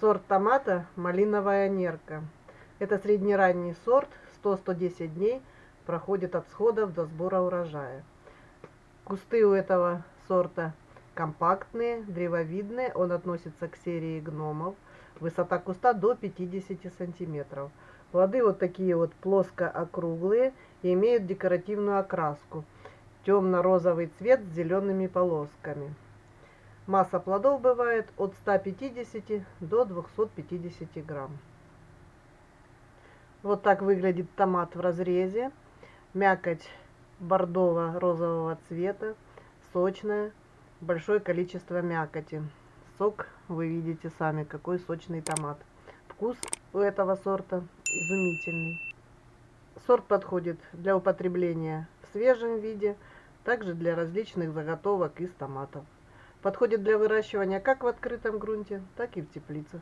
Сорт томата малиновая нерка. Это среднеранний сорт, 100-110 дней проходит от сходов до сбора урожая. Кусты у этого сорта компактные, древовидные, он относится к серии гномов. Высота куста до 50 сантиметров. Плоды вот такие вот плоско-округлые и имеют декоративную окраску. Темно-розовый цвет с зелеными полосками. Масса плодов бывает от 150 до 250 грамм. Вот так выглядит томат в разрезе. Мякоть бордово-розового цвета, сочная, большое количество мякоти. Сок вы видите сами, какой сочный томат. Вкус у этого сорта изумительный. Сорт подходит для употребления в свежем виде, также для различных заготовок из томатов. Подходит для выращивания как в открытом грунте, так и в теплицах.